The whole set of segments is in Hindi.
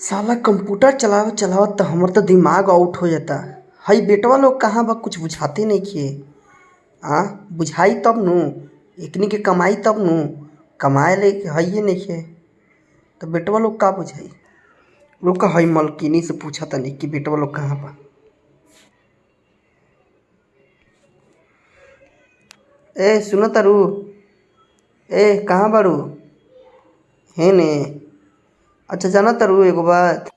साला कंप्यूटर चलावत चलावत तो हमर तो दिमाग आउट हो जाता। हई बेटवा लोग कहाँ बा, कुछ बुझाते नइखे आ, बुझाई तब नु एकनी के कमाई तब नु। कमाए ले हइये नइखे तो बेटवा लोग का बुझाई? रुक हई मलकिनी से पूछा तनी कि बेटवा लोग कहाँ बा। ए सुनो तारू ए, कहाँ बारू हे ने। अच्छा जाना तारू एगो बात।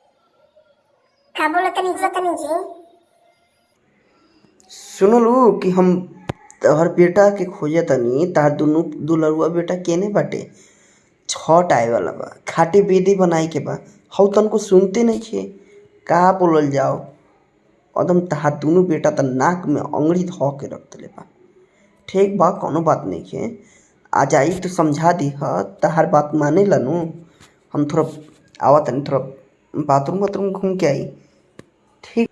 का बोला तनी बोला तनी जी। सुनलू कि हम तोहर बेटा के खोजे तनी तार दुनू दुलरुआ बेटा केने बाटे? छठ आए वाला बा खाटी बेदी बनाई के बा। हौ तनको सुनते नहीं छे? का बोलल जाओ? एकदम तहार दुनू बेटा त नाक में अंगड़ी धो के रख देले बा। ठीक बा कोनो बात नहीं है आ जाई तो समझा दी ह तहार बात माने ला नु। हम थोड़ा आवा तनी थोड़ा बाथरूम वाथरूम घूम के आई। ठीक।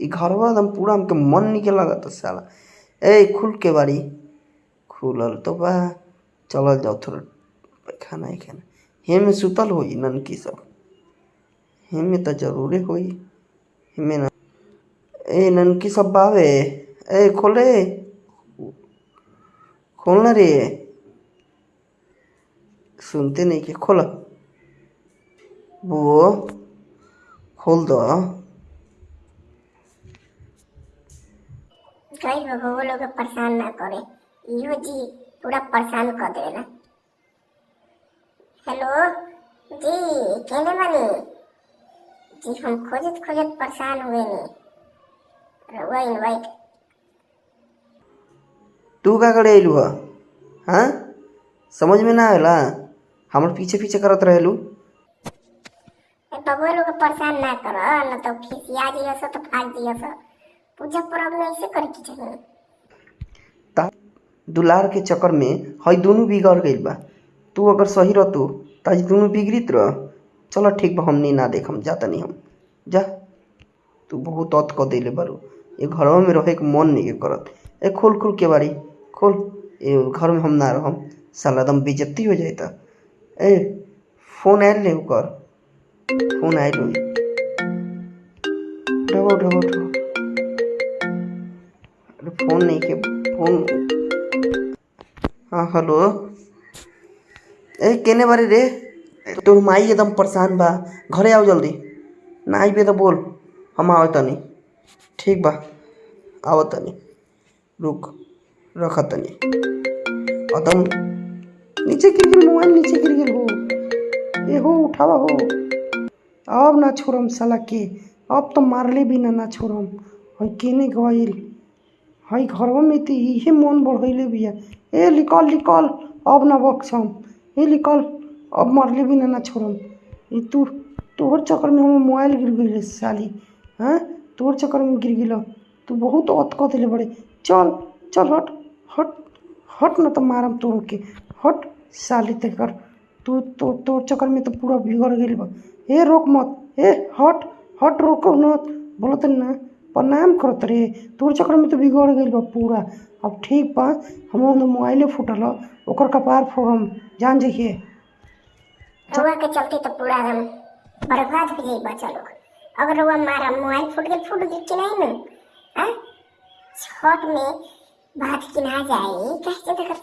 ई एकदम पूरा हमके मन निके लगता साला। ए, खुल के बारी खुलल तो बा। चलल जाओ थोड़ा। खाना ही, खाना। हेमे सुतल होई ननकी सब। हेमे तो जरूरे होई। हेमे ना ए, ननकी सब बावे। ए, खोले खोलना रे। सुनते नहीं के खोल। बुओ खोल दो। गई हो वो लोग परेशान ना करे। इहो जी पूरा परेशान कर देला हेलो जी केने बानी जी हम खोजत खोजत परेशान हुए नी रउआ इनवाइट तू का करे अइलू हाँ? समझ में ना आवेला हमर पीछे पीछे करत रहेलू। बबुआ लोग के परेशान ना कर न तो खिसिया जियो सो तो फाड़ दियो सो पूजा पर्व में ऐसे करे के चाहिए ता दुलार के चक्कर में हई दोनों बिगड़ गइल बा। तू अगर सही रहतू त आज दोनों बिगड़ित रह। चलो ठीक बा हमनी ना देखम जाता नहीं हम। जा। तू बहुत अत क देले बारू। ये घरवा में रहे के मन नहीं करत। ए खोल खोल के बारी खोल। ए घर में हम ना रहम। साला एकदम बेइज्जती हो त ए फ़ोन आयल ले कर फ़ोन आयल होई उठाओ उठाओ उठाओ अरे फ़ोन नहीं के फ़ोन हाँ हेलो ए केने बारे रे तोर माई एकदम परेशान बा घरे आओ जल्दी ना आइबे तो बोल हम आवे तनी ठीक बा आओ तनी रुक रख तनी एकदम नीचे गिर गेल मोबाइल नीचे गिर गेल हो। ए, हो उठावा हो। अब ना छोड़म साला के। अब तो मारले भी ना ना छोड़म। हई केने गइल हई घरवा में तो इहे मन बढ़ैले बिया। ए लिकल लिकल अब ना बक्सम। ए लिकल अब मरले भी ना ना छोड़म। ई तू, तोहर चक्कर में हम मोबाइल गिर गइल साली। हाँ? तोहर चक्कर में गिर गेल तू बहुत अत क देले बड़े। चल चल, हट हट। हट न तो मारम तोड़ के। हट। साली तेकर। तू तो तोर चक्कर में तो पूरा बिगड़ गइल बा। ए, रोक मत। ए, हट हट, रोको मत। बोलत ना, प्रणाम करत रे तोर चक्कर में तो बिगड़ गइल बा पूरा। अब ठीक बा हम मोबाइले फूटल। ओकर कपार फोड़म। जान जइए रउआ के चलते तो पूरा एकदम बर्बाद हो जाई बच्चा लोग अगर रउआ मारा, मोबाइल फूट गई फूट गई कि नहीं ना हाँ? छठ में बात की ना जाए। कैसे करते